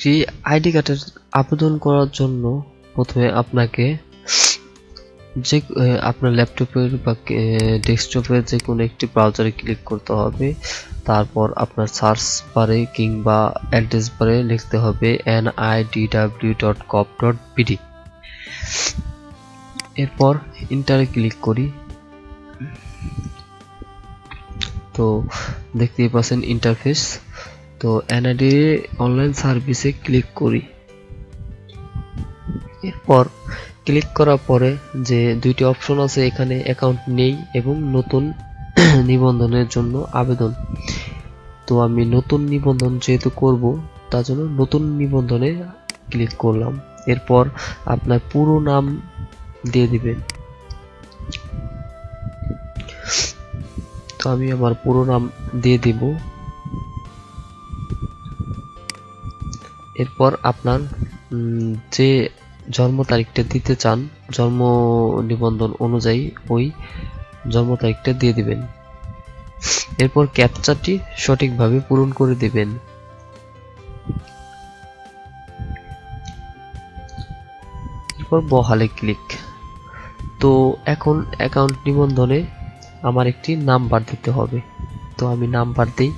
একটি আইডি কার্ডের আবেদন করার জন্য প্রথমে আপনাকে যে আপনার ল্যাপটপের বা ডেস্কটপের যে কোনো একটি ব্রাউজারে ক্লিক করতে হবে। তারপর আপনার সার্চ বারে কিংবা অ্যাড্রেস বারে লিখতে হবে N I D W dot COP dot BD এরপর ইন্টারে ক্লিক করি। তো দেখতেই পাচ্ছেন ইন্টারফেস তো এনআইডি অনলাইন সার্ভিসে ক্লিক করি। এরপর ক্লিক করার পরে যে দুইটি অপশন আছে, এখানে অ্যাকাউন্ট নেই এবং নতুন নিবন্ধনের জন্য আবেদন। তো আমি নতুন নিবন্ধন যেহেতু করব, তার জন্য নতুন নিবন্ধনে ক্লিক করলাম। এরপর আপনার পুরো নাম দিয়ে দিবেন। তো আমি আমার পুরো নাম দিয়ে দিব। এরপর আপনার যে জন্ম তারিখটা দিতে চান, জন্ম নিবন্ধন অনুযায়ী ওই জন্ম তারিখটা দিয়ে দিবেন। এরপর ক্যাপচারটি সঠিকভাবে পূরণ করে দিবেন। এরপর বহালে ক্লিক। তো এখন অ্যাকাউন্ট নিবন্ধনে আমার একটি নাম্বার দিতে হবে। তো আমি নাম্বার দিই।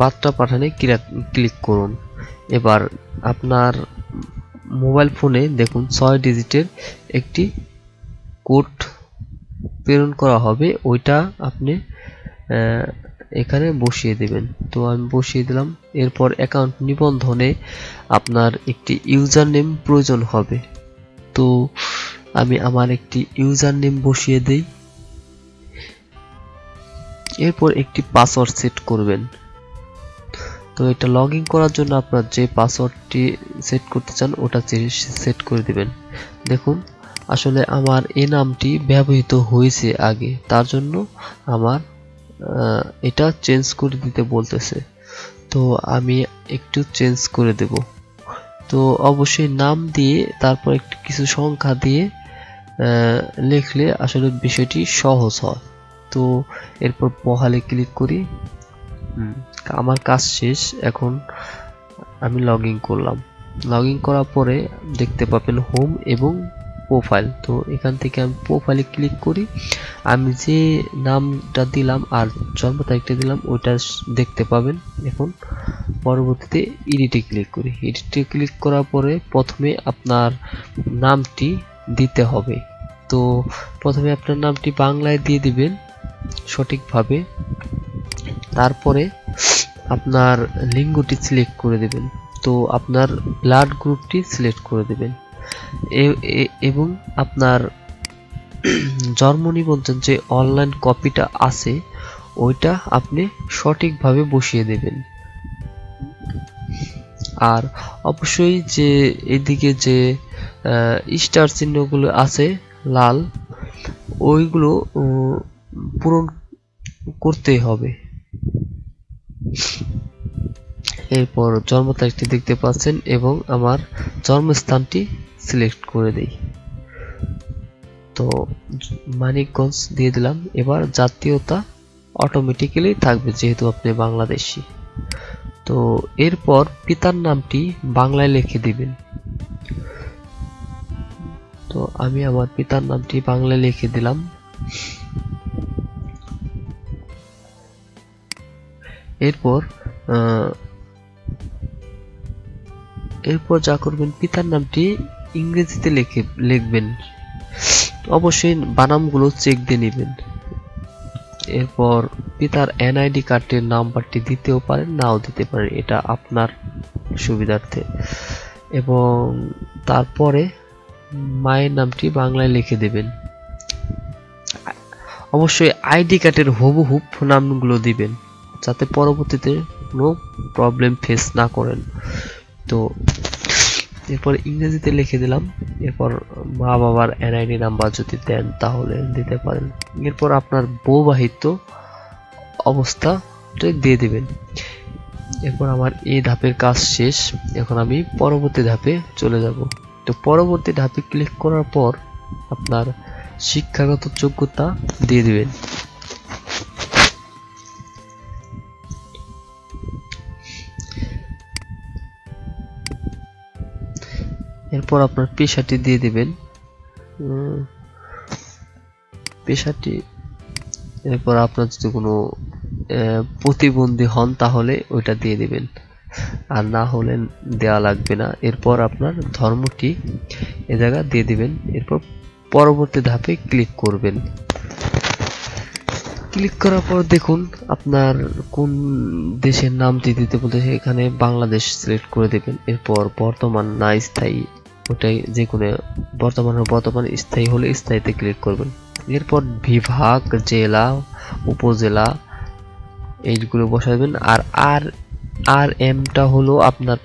বার্তা পাঠানে ক্লিক করুন। এবার আপনার মোবাইল ফোনে দেখুন ছয় ডিজিটের একটি কোড প্রেরণ করা হবে। ওইটা আপনি এখানে বসিয়ে দেবেন। তো আমি বসিয়ে দিলাম। এরপর অ্যাকাউন্ট নিবন্ধনে আপনার একটি ইউজার নেম প্রয়োজন হবে। তো আমি আমার একটি ইউজার নেম বসিয়ে দেই। এরপর একটি পাসওয়ার্ড সেট করবেন। তো এটা লগ করার জন্য আপনার যে পাসওয়ার্ডটি সেট করতে চান, ওটা সেট করে দিবেন। দেখুন, আসলে আমার এই নামটি ব্যবহৃত হয়েছে আগে। তার জন্য আমার এটা চেঞ্জ করে দিতে বলতেছে। তো আমি একটু চেঞ্জ করে দেব। তো অবশ্যই নাম দিয়ে, তারপর একটু কিছু সংখ্যা দিয়ে লিখলে আসলে বিষয়টি সহজ হয়। তো এরপর বহালে ক্লিক করি। আমার কাজ শেষ, এখন আমি লগ ইন করলাম। লগ ইন করার পরে দেখতে পাবেন হোম এবং প্রোফাইল তো এখান থেকে আমি প্রোফাইলে ক্লিক করি। আমি যে নামটা দিলাম আর জন্ম তারিখটা দিলাম, ওইটা দেখতে পাবেন। এখন পরবর্তীতে এডিটে ক্লিক করি। এডিটে ক্লিক করার পরে প্রথমে আপনার নামটি দিতে হবে। তো প্রথমে আপনার নামটি বাংলায় দিয়ে দিবেন সঠিকভাবে। তারপরে আপনার লিঙ্গটি সিলেক্ট করে দেবেন। তো আপনার ব্লাড গ্রুপটি সিলেক্ট করে দেবেন। এবং আপনার জন্ম নিবন্ধন যে অনলাইন কপিটা আছে, ওইটা আপনি সঠিকভাবে বসিয়ে দেবেন। আর অবশ্যই যে এদিকে যে স্টার চিহ্নগুলো আছে, লাল, ওইগুলো পূরণ করতে হবে। এরপর জন্ম তারিখটি দেখতে পাচ্ছেন এবং আমার জন্মস্থানটি সিলেক্ট করে দেই। তো মানিকগঞ্জ দিয়ে দিলাম। এবার জাতীয়তা অটোমেটিক্যালি থাকবে যেহেতু আপনি বাংলাদেশি। তো এরপর পিতার নামটি বাংলায় লিখে দিবেন। তো আমি আমার পিতার নামটি বাংলায় লিখে দিলাম। এরপর এরপর যা করবেন, পিতার নামটি ইংরেজিতে লিখে, লিখবেন। অবশ্যই বানামগুলো চেক দিয়ে নেবেন। এরপর পিতার এনআইডি কার্ডের নাম্বারটি দিতেও পারেন, নাও দিতে পারেন, এটা আপনার সুবিধার্থে। এবং তারপরে মায়ের নামটি বাংলায় লিখে দেবেন। অবশ্যই আইডি কার্ডের হুবহুব নামগুলো দিবেন। যাতে পরবর্তীতে কোনো প্রবলেম ফেস না করেন। তো এরপর ইংরেজিতে লিখে দিলাম। এরপর মা বাবার এনআইডি নাম্বার যদি দেন তাহলে দিতে পারেন। এরপর আপনার বৌবাহিত অবস্থাটা দিয়ে দেবেন। এরপর আমার এই ধাপের কাজ শেষ। এখন আমি পরবর্তী ধাপে চলে যাব। তো পরবর্তী ধাপে ক্লিক করার পর আপনার শিক্ষাগত যোগ্যতা দিয়ে দিবেন। এরপর আপনার পেশাটি দিয়ে দেবেন। পেশাটি, এরপর আপনার যদি কোনো প্রতিবন্ধী হন তাহলে ওইটা দিয়ে দেবেন। আর না হলে দেওয়া লাগবে না। এরপর আপনার ধর্মটি এ জায়গা দিয়ে দেবেন। এরপর পরবর্তী ধাপে ক্লিক করবেন। ক্লিক করার পর দেখুন আপনার কোন দেশের নামটি দিতে বলতে এখানে বাংলাদেশ সিলেক্ট করে দেবেন। এরপর বর্তমান না স্থায়ী ওটাই যে কোনো বর্তমান বর্তমান স্থায়ী হলে স্থায়ীতে ক্লিক করবেন। এরপর বিভাগ, জেলা, উপজেলা, এইগুলো বসাবেন। আর আর আর এমটা হলো আপনার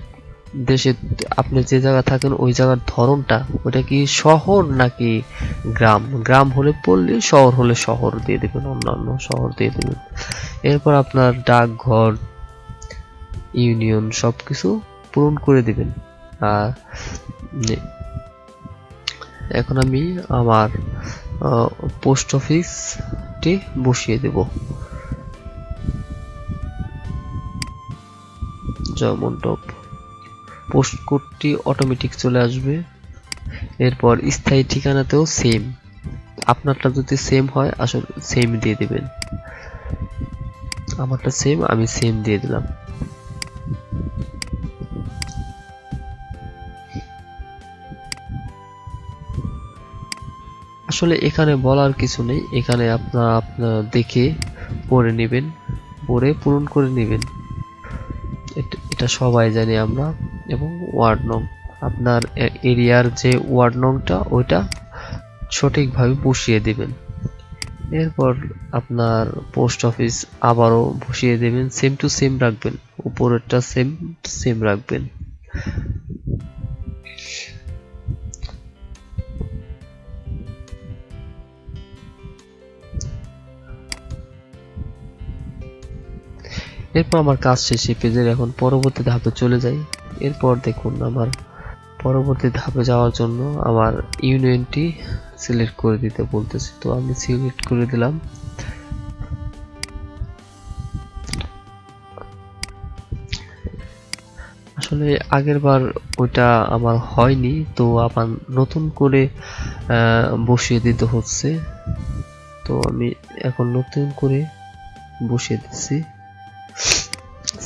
দেশে আপনি যে জায়গা থাকেন, ওই জায়গার ধরনটা। ওটা কি শহর নাকি গ্রাম? গ্রাম হলে পল্লী, শহর হলে শহর দিয়ে দেবেন, অন্যান্য শহর দিয়ে দেবেন। এরপর আপনার ডাকঘর, ইউনিয়ন সবকিছু পূরণ করে দিবেন। এখন আমি আমার পোস্ট অফিসটি বসিয়ে দেব। জয়মন্ডপ পোস্ট কোডটি অটোমেটিক চলে আসবে। এরপর স্থায়ী ঠিকানাতেও সেম আপনারটা যদি সেম হয়, আসলে সেম দিয়ে দিবেন। আমারটা সেম আমি সেম দিয়ে দিলাম। আসলে এখানে বলার কিছু নেই। এখানে আপনার আপনার দেখে পড়ে নেবেন, পড়ে পূরণ করে নেবেন। এটা- সবাই জানি আমরা। এবং ওয়ার্ড নং, আপনার এরিয়ার যে ওয়ার্ড নংটা, ওইটা সঠিকভাবে বসিয়ে দেবেন। এরপর আপনার পোস্ট অফিস আবারও বসিয়ে দেবেন। সেম টু সেম রাখবেন। উপরেরটা সেম সেম রাখবেন। এরপর আমার কাজ শেষে পেজের এখন পরবর্তী ধাপে চলে যাই। এরপর দেখুন আমার পরবর্তী ধাপে যাওয়ার জন্য আমার ইউনিয়নটি সিলেক্ট করে দিতে বলতেছে। তো আমি সিলেক্ট করে দিলাম। আসলে আগের বার ওইটা আমার হয়নি, তো আবার নতুন করে বসিয়ে দিতে হচ্ছে। তো আমি এখন নতুন করে বসিয়ে দিচ্ছি।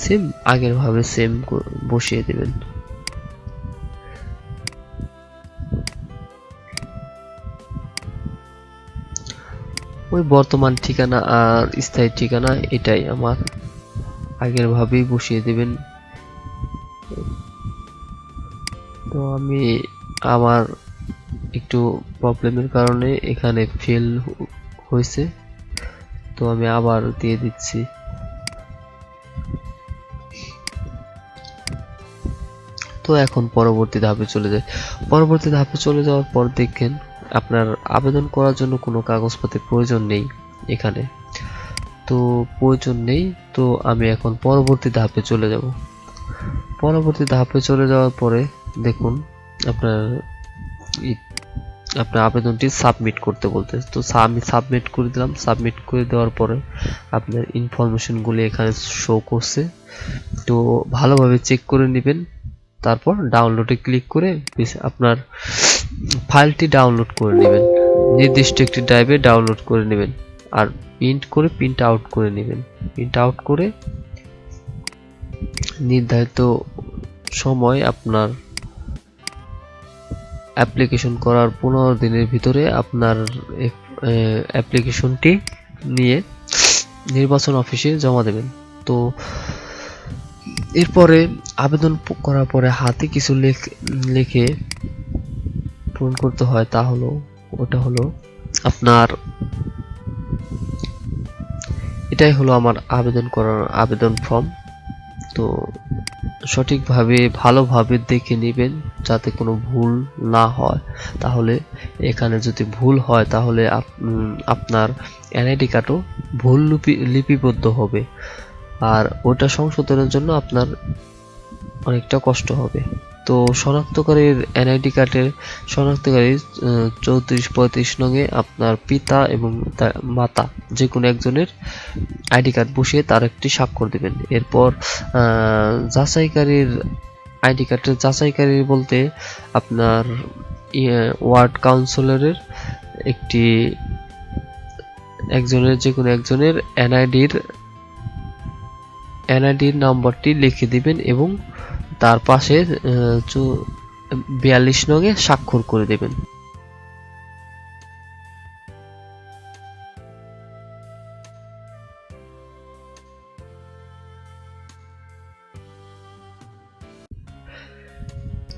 সেম আগের ভাবে সেম বসিয়ে দিবেন। ওই বর্তমান ঠিকানা আর স্থায়ী ঠিকানা এটাই আমার। আগের ভাবেই বসিয়ে দিবেন। তো আমি আমার একটু প্রবলেমের কারণে এখানে ফেল হয়েছে। তো আমি আবার দিয়ে দিচ্ছি। তো এখন পরবর্তী ধাপে চলে যায়। পরবর্তী ধাপে চলে যাওয়ার পর দেখেন আপনার আবেদন করার জন্য কোনো কাগজপত্রের প্রয়োজন নেই এখানে। তো প্রয়োজন নেই, তো আমি এখন পরবর্তী ধাপে চলে যাব। পরবর্তী ধাপে চলে যাওয়ার পরে দেখুন আপনার আপনার আবেদনটি সাবমিট করতে বলতে। তো আমি সাবমিট করে দিলাম, সাবমিট করে দেওয়ার পরে আপনার ইনফরমেশনগুলি এখানে শো করছে। তো ভালোভাবে চেক করে নেবেন। তারপর ডাউনলোডে ক্লিক করে আপনার ফাইলটি ডাউনলোড করে নেবেন। নির্দিষ্ট একটি ড্রাইভে ডাউনলোড করে নেবেন। আর প্রিন্ট করে প্রিন্ট আউট করে নেবেন। প্রিন্ট আউট করে নির্ধারিত সময় আপনার অ্যাপ্লিকেশন করার পনেরো দিনের ভিতরে আপনার অ্যাপ্লিকেশনটি নিয়ে নির্বাচন অফিসে জমা দেবেন। তো এরপরে আবেদন করার পরে হাতে কিছু লেখ- পূরণ করতে হয়, তা হলো, ওটা হলো আপনার, এটাই হলো আমার আবেদন করার আবেদন ফর্ম তো সঠিকভাবে, ভালোভাবে দেখে নেবেন যাতে কোনো ভুল না হয়। তাহলে এখানে যদি ভুল হয়, তাহলে আপনার এনআইডি কার্ডও ভুল লিপি, লিপিবদ্ধ হবে। আর ওটা সংশোধনের জন্য আপনার অনেকটা কষ্ট হবে। তো শনাক্তকারীর এনআইডি কার্ডের শনাক্তকারী চৌত্রিশ পঁয়ত্রিশ নঙে আপনার পিতা এবং তার মাতা যে কোনো একজনের আইডি কার্ড বসিয়ে তার একটি স্বাক্ষর দেবেন। এরপর যাচাইকারীর আইডি কার্ডের যাচাইকারী বলতে আপনার ওয়ার্ড কাউন্সিলরের একটি একজনের যে কোনো একজনের এনআইডির এনআইডির নম্বরটি লিখে দিবেন এবং তার পাশে বিয়াল্লিশ নঙে স্বাক্ষর করে দেবেন।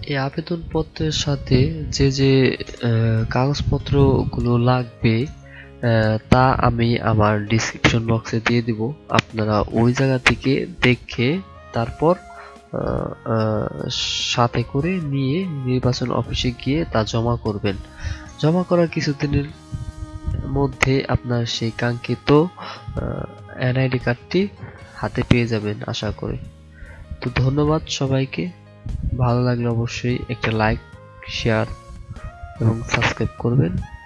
এই আবেদনপত্রের সাথে যে যে কাগজপত্রগুলো লাগবে তা আমি আমার ডিসক্রিপশন বক্সে দিয়ে দিব। আপনারা ওই জায়গা থেকে দেখে তারপর সাথে করে নিয়ে নির্বাচন অফিসে গিয়ে তা জমা করবেন। জমা করার কিছুদিনের মধ্যে আপনার সেই কাঙ্ক্ষিত এনআইডি কার্ডটি হাতে পেয়ে যাবেন আশা করি। তো ধন্যবাদ সবাইকে। ভালো লাগলে অবশ্যই একটা লাইক শেয়ার এবং সাবস্ক্রাইব করবেন।